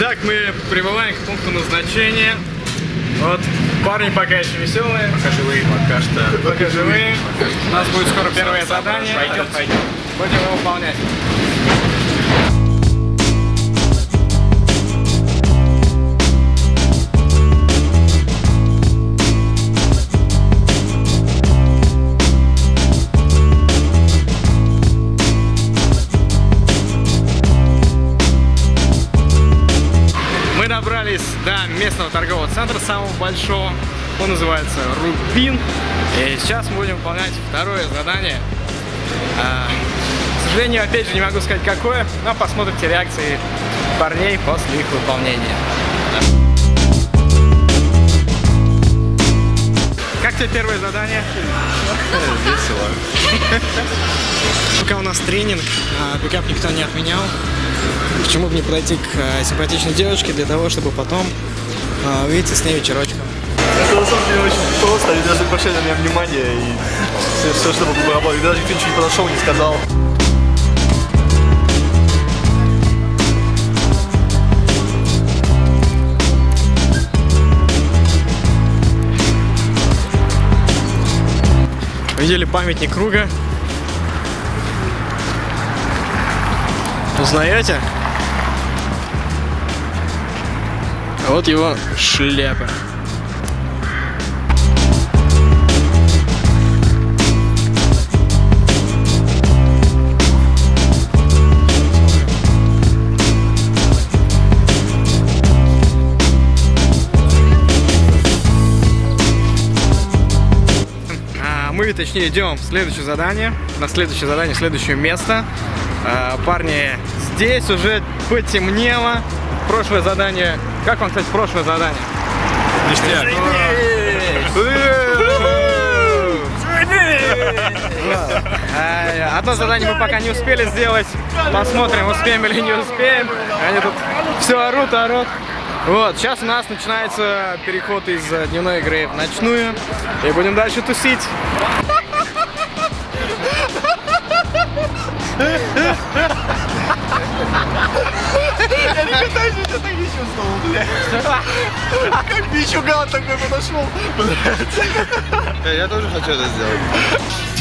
Итак, мы прибываем к пункту назначения. Вот, парни пока еще веселые. Пока живые, пока что. Пока живые. У нас будет скоро первое задание. Пойдем, пойдем. Будем его выполнять. Добрались до местного торгового центра, самого большого. Он называется Рубин. И сейчас мы будем выполнять второе задание. А, к сожалению, опять же, не могу сказать какое, но посмотрите реакции парней после их выполнения. Тебе первое задание? Весело. Пока у нас тренинг, а, пикап никто не отменял. Почему бы не подойти к а, симпатичной девушке для того, чтобы потом а, увидеться с ней вечерочком? Это на самом деле очень просто, они даже не обращали на меня внимания и все, все чтобы было работать. Даже никто ничего не подошел, не сказал. Видели памятник круга? Узнаете? Вот его шляпа. Мы, точнее, идем в следующее задание. На следующее задание, следующее место. А, Парни, здесь уже потемнело. Прошлое задание. Как вам, кстати, прошлое задание? Ништяк. Одно задание мы пока не успели сделать. Посмотрим, успеем или не успеем. Они тут все орут, орут. Вот, сейчас у нас начинается переход из э, дневной игры в ночную. И будем дальше тусить. Я никогда еще так не чувствовал, блядь. Как бичуган такой подошел. Я тоже хочу это сделать.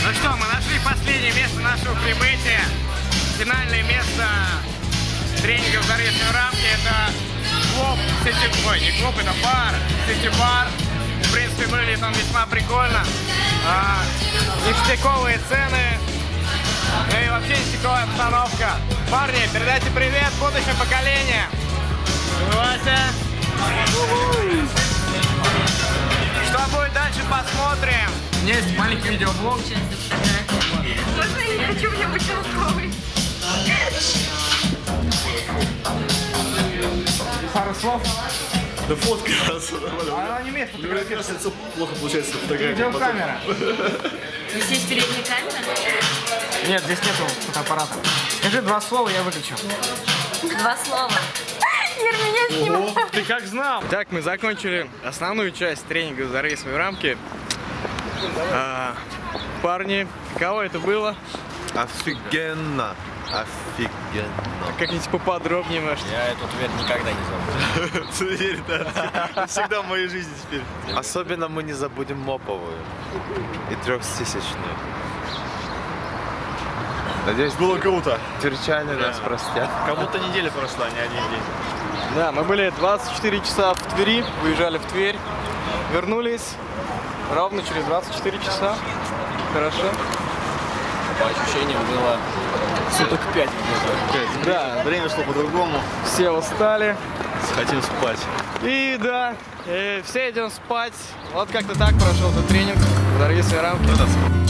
Ну что, мы нашли последнее место нашего прибытия. Финальное место тренингов за речной рамки. Сити... Ой, не клуб, это бар. Сити бар. В принципе, выглядит он весьма прикольно. А, ништяковые цены. Ну и вообще ништяковая обстановка. Парни, передайте привет будущему поколению. Вася. Что будет дальше, посмотрим. У меня есть маленький видеоблог. Можно я не хочу мне быть слов. Да фотка. Она не умеет лицо плохо получается на фотографии. Видеокамера. Здесь есть передняя камера? Нет, здесь нету фотоаппарата. Скажи два слова, я выключу. Два слова. Ир, меня снимает. Ты как знал? Так, мы закончили основную часть тренинга за рейсовые рамки. А, парни, каково это было? Офигенно. Офигенно. Как-нибудь поподробнее, может. Я эту дверь никогда не забуду. Теперь, да. Всегда в моей жизни теперь. Особенно мы не забудем моповую и трехтысячную. Надеюсь, Было круто. тверчане нас простят. Как будто неделя прошла, а не один день. Да, мы были 24 часа в Твери, выезжали в Тверь, вернулись ровно через 24 часа. Хорошо. По ощущениям было суток пять где-то. Да, Время шло по-другому. все устали. Хотим спать. И да, э, все идем спать. Вот как-то так прошел этот тренинг. Дорогие свои рамки.